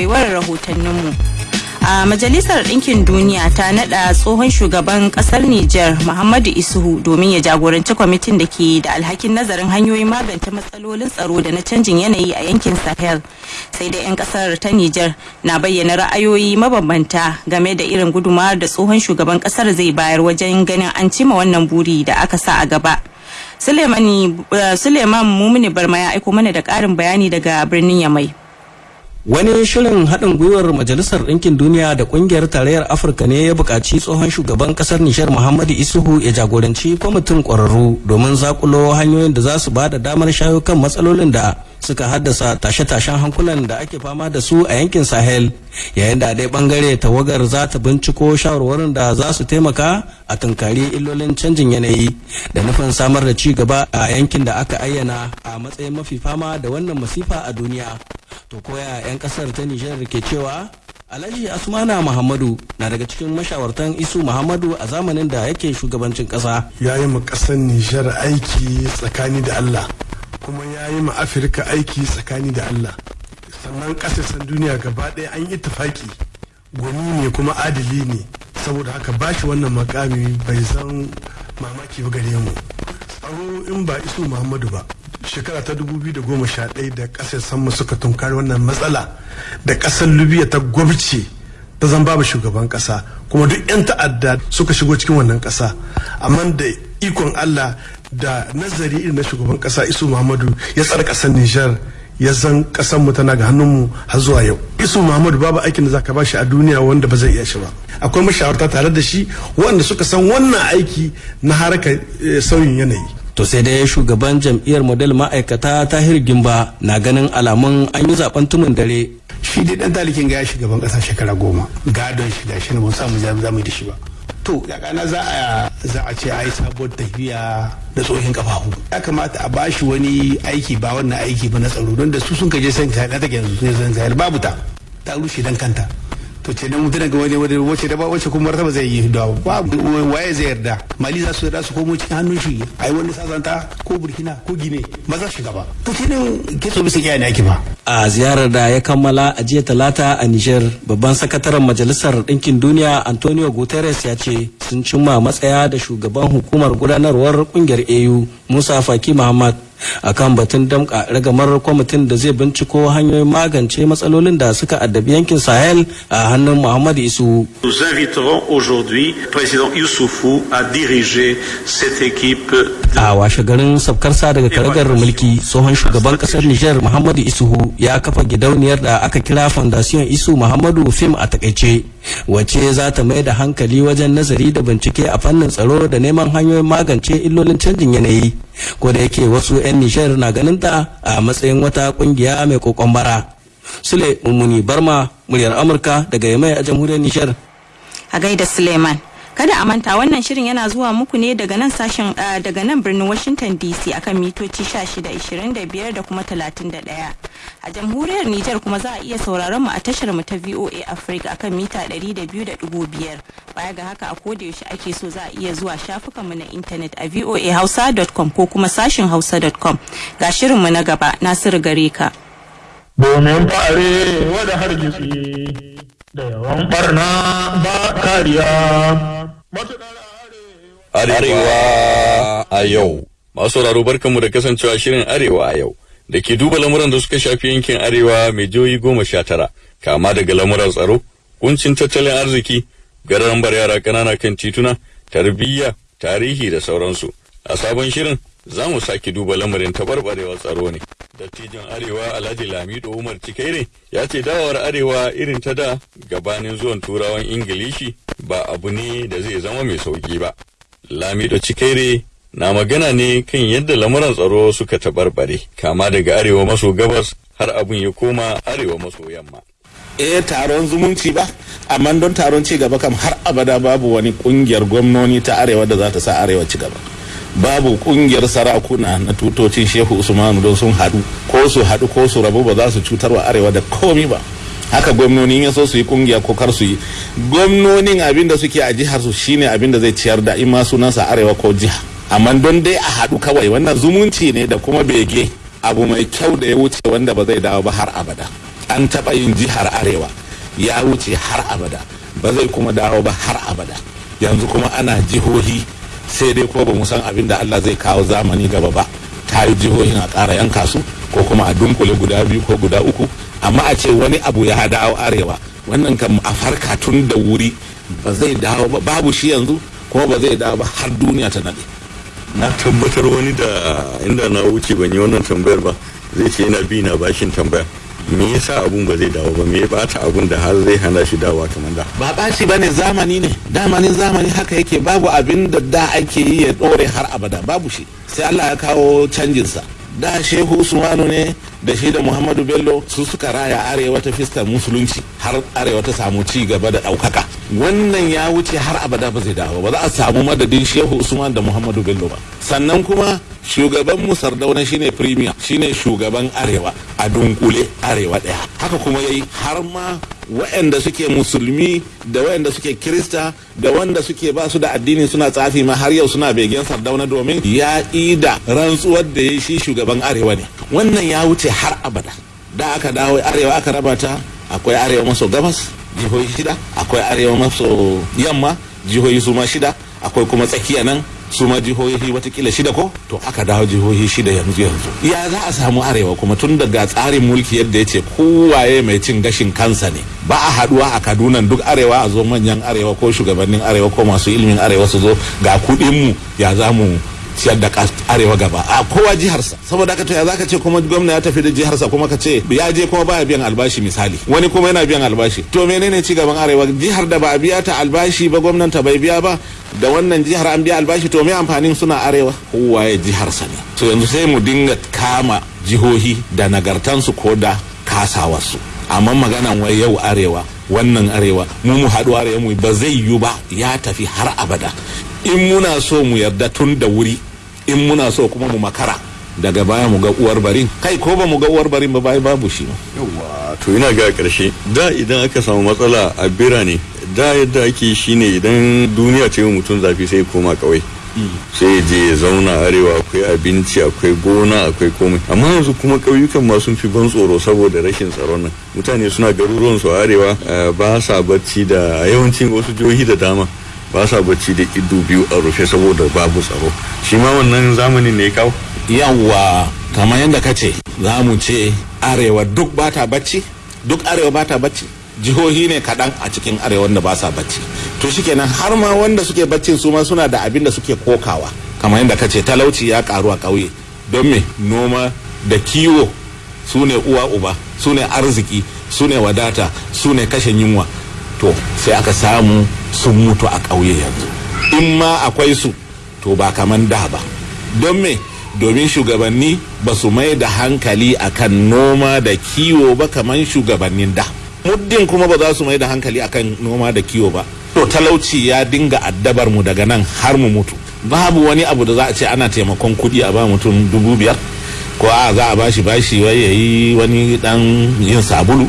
baiwar rahotanninmu. a majalisar ɗinkin duniya ta naɗa tsohon shugaban ƙasar Nijar Muhammadu Isuhu domin ya jagoranci kwamitin da ke da alhakin nazarin hanyoyin magance matsalolin tsaro da na canjin yanayi a yankin Sahel. Sai da 'yan ƙasar ta Nijar na bayyana ra'ayoyi mabambanta game da irin gudumawar da tsohon shugaban ƙasar zai bayar wajen ganin an cima wannan buri da aka sa a gaba. Suleiman Mumuni Barma ya aiko mana da ƙarin bayani daga birnin Yamai. Wani shirin haɗin gwiwar Majalisar Ɗinkin Duniya da Ƙungiyar Tarayyar Afirka ne ya buƙaci tsohon shugaban ƙasar Nishar Muhammadu Isuhu ya jagoranci kwamitin ƙwararru domin zakulo hanyoyin da za su ba da damar shayo kan matsalolin da suka haddasa tashe-tashen hankulan da ake fama da su a yankin Sahel yayin da dai ɓangare tawagar za ta binciko shawarwarin da za su taimaka a tunkari illolin canjin yanayi da nufin samar da ci gaba a yankin da aka ayyana a matsayin mafi fama da wannan masifa a duniya. To koya 'yan ƙasar ta nijar ke cewa alhaji asmana muhammadu na daga cikin mashawartan isu muhammadu a zamanin da yake shugabancin kasa ya yi ƙasar nijar aiki tsakani da allah kuma ya yi ma afirka aiki tsakani da allah. Sannan ƙasashen duniya gaba ɗaya an yi tafaki gwani ne kuma adili ne. Saboda haka bashi wannan makami bai zan mamaki ba gare mu. Tsaro in ba isu muhammadu ba shekara ta 2011 da ƙasar sama suka tunkari wannan matsala da ƙasar libya ta gwabce ta zan babu shugaban kasa kuma duk 'yan ta'adda suka shigo cikin wannan kasa amma da ikon allah da nazari irin na shugaban kasa isu muhammadu ya tsara ƙasar nijar ya zan kasan mu tana ga hannunmu har zuwa yau. Isu muhammadu babu aikin da zaka bashi a duniya wanda ba zai iya shi ba. Akwai mashawarta tare da shi wanda suka san wannan aiki na harkar sauyin yanayi. To sai dai shugaban jam'iyyar model ma'aikata tahir gimba na ganin alamun an yi zaɓen tumin dare. Shi dai dan talikin ga ya shugaban kasa shekara goma. Gadon shi ga shi mun samu za mu da shi ba. To yakana za a za a ce a yi sabuwar tafiya da tsohin kafafu. Ya kamata a bashi wani aiki ba wannan aiki ba na tsaro don da su sun kaje san ta take yanzu sun san babu ta. Ta rushe dan kanta. To ce dan mutum ga wani wani wace da ba wace kuma martaba zai yi? Da babu waye zai yarda? Mali za su yarda su komo cikin hannun shi ai wani sazanta ko burkina ko gine maza shi gaba to ce nan kitso bisa kiyaye ake ba. A ziyarar da ya kammala a jiya talata a niger babban sakataren majalisar ɗinkin duniya antonio guterres ya ce sun cimma matsaya da shugaban hukumar gudanarwar ƙungiyar au musa faki muhammad. Akan batun damka ragamar kwamitin da zai binciko hanyoyin magance matsalolin da suka addabi yankin sahel a hannun muhammad isu. Nous inviterons aujourd'hui président Youssoufou à diriger cette équipe a washe garin sabkarsa daga karagar mulki tsohon shugaban ƙasar niger muhammadu isuhu ya kafa gidauniyar da aka kira fondation isu muhammadu fim a taƙaice. Wacce za ta mai da hankali wajen nazari da bincike a fannin tsaro da neman hanyoyin magance illolin canjin yanayi? Ko da yake wasu 'yan nishar na ganin ta a matsayin wata ƙungiya mai kokon bara. Sule mummuni barma muryar amurka daga yamai a jamhuriyar nishar a gaida suleiman. Kada a manta wannan shirin yana zuwa muku ne daga nan sashen daga nan birnin washington dc akan mitoci 1625 da kuma 31 a jamhuriyar niger kuma za a iya sauraron mu a tashar mu ta voa africa akan mita 200.5 baya ga haka a koda yaushe ake so za a iya zuwa shafukan mu na intanet a voahausa.com ko kuma sashin hausa.com ga shirin mu na gaba nasiru gare ka. Domin fare wada hargitsi da yawan barna ba kariya. Arewa a yau. Masu sauraro barkanmu da kasancewa shirin Arewa a yau. Da ke duba lamuran da suka shafi yankin Arewa mai jihohi goma sha tara, kama daga lamuran tsaro, kuncin tattalin arziki, gararan bar yara ƙanana kan tituna, tarbiyya, tarihi da sauransu. A sabon shirin za mu sake duba lamarin tabarbarewar tsaro ne. Dattijan Arewa Alhaji Lamido Umar Cikaire ya ce dawowar Arewa irin ta da gabanin zuwan Turawan Ingilishi ba abu ne da zai zama mai sauƙi ba. Lamido Cikaire na magana ne kan yadda lamuran tsaro suka tabarbare kama daga arewa maso gabas har abin ya koma arewa maso yamma. eh taron zumunci ba amma don taron ci gaba kam har abada babu wani ƙungiyar gwamnoni ta arewa da za ta sa arewa ci gaba babu ƙungiyar sarakuna na tutocin shehu usmanu don sun haɗu ko su haɗu ko su rabu ba za su cutar wa arewa da komi ba. Haka gwamnoni ya so su yi ƙungiya ko kar su yi. Gwamnonin abin da suke a jihar su shine abin da zai ciyar da ima sunansa arewa ko jiha. Amma don dai a haɗu kawai wannan zumunci ne da kuma bege. Abu mai kyau da ya wuce wanda ba zai dawo ba har abada. An taɓa yin jihar arewa ya wuce har abada. Ba zai kuma dawo ba har abada. Yanzu kuma ana jihohi sai dai ko ba mu san abin da Allah zai kawo zamani gaba ba. Ta yi jihohin a ƙara yanka su ko kuma a dunkule guda biyu ko guda uku. Amma a ce wani abu ya dawo arewa wannan kan a farka tun da wuri ba zai dawo ba. Babu shi yanzu kuma ba zai dawo ba har duniya ta nade na tabbatar wani da inda na wuce ban yi wannan tambayar ba zai ce yana bi na bashin tambaya. Me yasa abun ba zai dawo ba? Me ya bata abun da har zai hana shi dawowa kamar da? Ba ɓaci ba ne zamani ne. Damanin zamani haka yake. Babu abin da da ake yi ya ɗore har abada. Babu shi. Sai Allah ya kawo canjinsa. Da shehu usmanu ne da shi da muhammadu bello su suka raya arewa ta fiskar musulunci har arewa ta samu ci gaba da ɗaukaka. Wannan ya wuce har abada ba zai dawo ba. Za a samu madadin shehu usman da muhammadu bello ba. Sannan kuma shugaban mu sardauna shine premier shine shugaban arewa a dunkule arewa ɗaya. Haka kuma yayi har ma waɗanda suke musulmi da waɗanda suke kirista da wanda suke ba su da addini suna tsafi ma har yau suna begen sardauna domin ya ida rantsuwar da ya shi shugaban arewa ne. Wannan ya wuce har abada. Da aka dawo arewa aka raba ta akwai arewa maso gabas jihohi shida akwai arewa maso yamma jihohi su ma shida akwai kuma tsakiya nan su ma jihohi wataƙila shida ko? To aka dawo jihohi shida yanzu yanzu. Ya za a samu arewa kuma tun daga tsarin mulki yadda ya ce kowaye mai cin gashin kansa ne. Ba a haɗuwa a kaduna duk arewa a zo manyan arewa ko shugabannin arewa ko masu ilimin arewa su zo ga kudinmu ya za mu ciyar da arewa gaba. A kowa jiharsa. Saboda haka to ya zaka ce kuma gwamna ya tafi da jiharsa kuma ka ce ya je kuma baya biyan albashi misali. Wani kuma yana biyan albashi. To menene ci gaban arewa? Jihar da ba a biya ta albashi ba gwamnan ta bai biya ba da wannan jihar an biya albashi to me amfanin suna arewa? Kowa ya jiharsa ne. To yanzu sai mu dinga kama jihohi da nagartansu ko da kasawarsu. Amma maganan wai yau arewa wannan arewa mu mu haɗu arewa mu ba zai yiwu ba ya tafi har abada. In muna so mu yarda tun da wuri in muna so kuma mu makara. Daga baya mu ga uwar barin. Kai ko ba mu ga uwar barin ba bai babu shi yawa to ina ga ƙarshe da idan aka samu matsala a birane da yadda ake shine idan duniya ce mutum zafi sai koma kawai sai je ya zauna arewa akwai abinci akwai gona akwai komai. Amma yanzu kuma ƙauyukan ma sun fi ban tsoro saboda rashin tsaron nan. Mutane suna garuruwan su arewa ba sa bacci da yawancin wasu jihohi da dama. Ba sa bacci da ido biyu a rufe saboda babu tsaro. Shi ma wannan zamanin ne kawo. Yawwa kamar yadda ka ce za mu ce arewa duk ba ta bacci duk arewa ba ta bacci. Jihohi ne kaɗan a cikin arewa da ba sa bacci. To shikenan har ma wanda suke baccin su ma suna da abin da suke kokawa. Kamar yadda ka ce talauci ya karu a ƙauye. Don me? Noma da kiwo su ne uwa uba su ne arziki su ne wadata su ne kashe yunwa. To sai aka samu sun mutu a ƙauye yanzu. In ma akwai su to ba kaman da ba. Don me? Domin shugabanni ba su mai da hankali akan noma da kiwo ba kaman shugabannin da. Muddin kuma ba za su mai da hankali akan noma da kiwo ba to talauci ya dinga addabar mu daga nan har mu mutu. Babu wani abu da za a ce ana taimakon kuɗi a ba mutum dubu biyar ko a za a bashi bashi wai yayi wani dan yin sabulu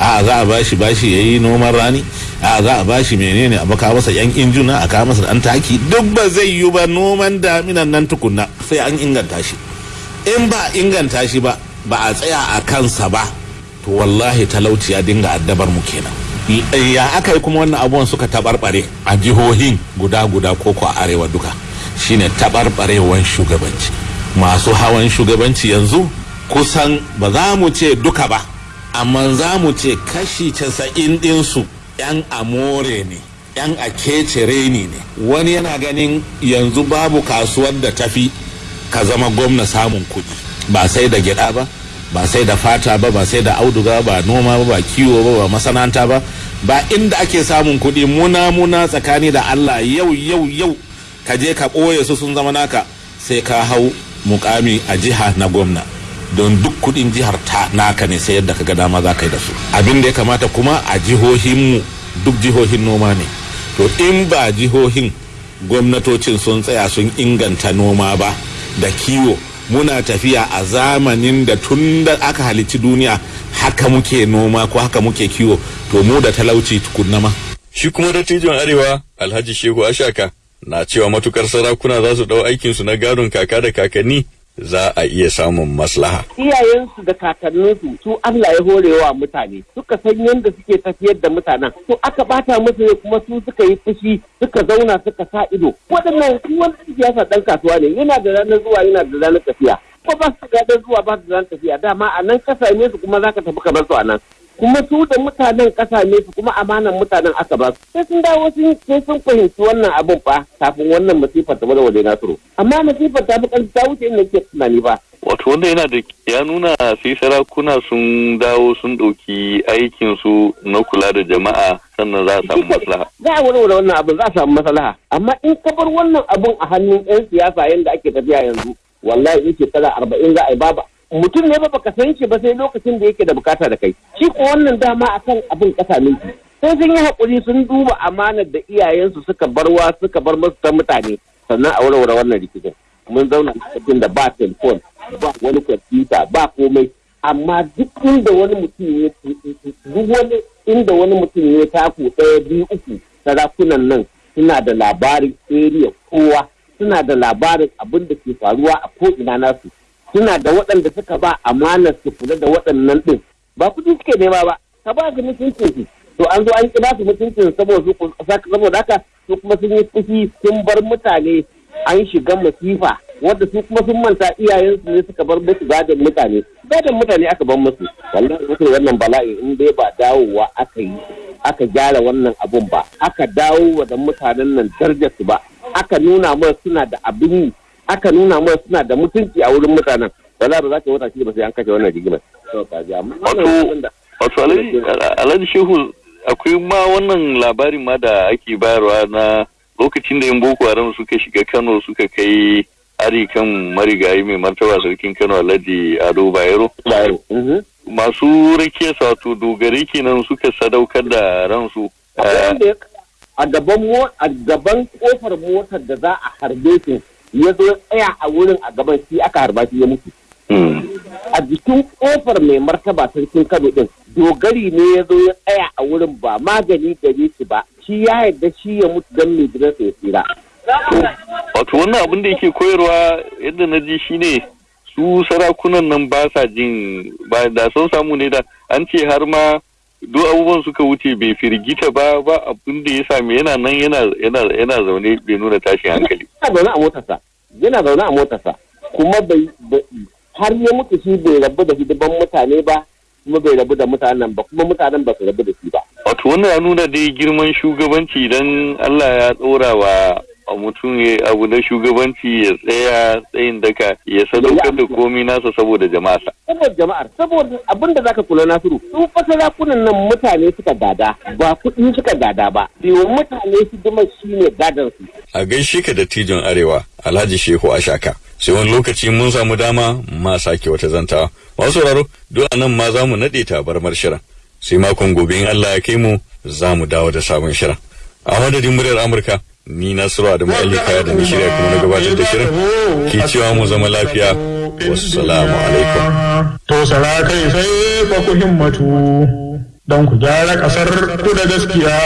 a za a bashi bashi ya yi noman rani. A za a bashi menene? A baka masa yan injuna a kawo masa dan taki. Duk ba zai yi ba noman daminan nan tukunna sai an inganta shi. In ba inganta shi ba ba a tsaya a kansa ba to wallahi talauci ya dinga addabar mu kenan. Ya aka yi kuma wannan abubuwan suka tabarbare a jihohin guda guda ko ko arewa duka? Shine tabarbarewan shugabanci. Masu hawan shugabanci yanzu kusan ba za mu ce duka ba. Amma za mu ce kashi casa'in ɗinsu 'yan amore ne 'yan akece ne ne. Wani yana ganin yanzu babu kasuwar da tafi ka zama gwamna samun kuɗi. Ba sai da gyaɗa ba ba sai da fata ba ba sai da auduga ba noma ba ba kiwo ba ba masana'anta ba. Ba inda ake samun kuɗi muna muna tsakani da allah yau yau yau ka je ka ɓoye su sun zama naka sai ka hau mukami a jiha na gwamna. Don duk kuɗin jihar ta naka ne sai yadda kaga dama za ka yi da su. Abin da ya kamata kuma a jihohinmu duk jihohin noma ne. To in ba jihohin gwamnatocin sun tsaya sun inganta noma ba da kiwo muna tafiya a zamanin da tun da aka halicci duniya haka muke noma ko haka muke kiwo. To mu da talauci tukunna ma. Shi kuma dattijon arewa alhaji shehu ashaka na cewa matuƙar sarakuna za su ɗau aikinsu na gadon kaka da kakanni za a iya samun maslaha. iyayensu da kakanninsu su Allah ya horewa mutane suka san yadda suke tafiyar da mutanen. To aka bata musu ne kuma su suka yi fushi suka zauna suka sa ido. Waɗannan su wani siyasa ɗan kasuwa ne yana da ranar zuwa yana da ranar tafiya. Ko ba su ga zuwa ba su ranar tafiya. Dama a nan kasa ne su kuma zaka tafi kamar su a nan. Kuma su da mutanen kasa ne su kuma amanan mutanen aka ba su. Sai sun dawo sun sai sun fahimci wannan abin fa kafin wannan masifar ta ba da waje nasiru. Amma masifar ta fi ƙarfi ta wuce inda ke tunani ba. Wato wanda yana da ya nuna sai sarakuna sun dawo sun ɗauki aikin su na kula da jama'a sannan za a samu maslaha. za a warware wannan abin za a samu maslaha. Amma in ka bar wannan abin a hannun 'yan siyasa yadda ake tafiya yanzu wallahi in shekara arba'in za a yi baba mutum ne ba baka san shi ba sai lokacin da yake da buƙata da kai. Shi ko wannan dama akan abin kasa minti sai sun yi haƙuri sun duba amanar da iyayensu suka barwa suka bar musu ta mutane. Sannan a warware wannan rikicin. Mun zauna cikin da ba telefon ba wani kwamfuta ba komai. Amma duk inda wani mutum ya duk wani inda wani mutum ya taku ɗaya biyu uku sarakunan nan suna da labarin area kowa. Suna da labarin abin da ke faruwa a ko'ina nasu. Suna da waɗanda suka ba amanar su kula da waɗannan ɗin. Ba kuɗi suke nema ba ka ba su mutuncin su. To an zo an kira su mutuncin saboda saboda haka su kuma sun yi fushi sun bar mutane an shiga masifa wanda su kuma sun manta iyayensu ne suka bar musu gadon mutane. Gadon mutane aka bar musu. Wallahi musu wannan bala'i in dai ba dawowa aka yi aka gyara wannan abun ba aka dawo da mutanen nan darajar su ba aka nuna mana suna da abin yi aka nuna mana suna da mutunci a wurin mutanen. Wallahi ba za ka wata shi ba sai an kashe wannan rigimar. Wato wato alhaji shehu akwai ma wannan labarin ma da ake bayarwa na lokacin da yan boko haram suka shiga kano suka kai hari kan marigayi mai martaba sarkin kano alhaji ado bayero. Masu rakiya wato dogare kenan suka sadaukar da ransu. A gaban a gaban ƙofar motar da za a harbe shi ya zo tsaya a wurin a gaban shi aka harba shi ya mutu. A jikin ƙofar mai martaba sarkin kano din dogari ne ya zo ya tsaya a wurin ba magani gare shi ba. Shi ya yarda shi ya mutu don mai gidansa ya tsira. Wato wannan abin da yake koyarwa yadda na ji shine su sarakunan nan ba sa jin ba da sun samu ne da an ce har ma duk abubuwan suka wuce bai firgita ba ba abin da ya sami yana nan yana yana yana zaune bai nuna tashin hankali. Yana zaune a motarsa yana zaune a motarsa kuma bai har ya mutu shi bai rabu da hidiban mutane ba kuma bai rabu da mutanen ba kuma mutanen ba su rabu da shi ba. Wato wannan ya nuna dai girman shugabanci idan Allah ya tsora wa mutum ya abu na shugabanci ya tsaya tsayin daka ya sadaukar da komi nasa saboda jama'a saboda jama'ar saboda abin da zaka kula nasiru su fa sarakunan nan mutane suka gada ba kuɗi suka gada ba. Biyo mutane su dima shine gadan su a gaishe ka da tijon arewa alhaji shehu ashaka. Sai wani lokaci mun samu dama ma sake wata zantawa. Masu sauraro duk nan ma za mu naɗe tabarmar shirin. Sai makon gobe in Allah ya kai mu za mu dawo da sabon shirin. A madadin muryar amurka ni nasiru adamu alika da ni shirya kuma na gabatar da shirin. Ke cewa mu zama lafiya. Wassalamu alaikum. To sara kai sai fa ku himmatu don ku gyara ƙasar ku da gaskiya.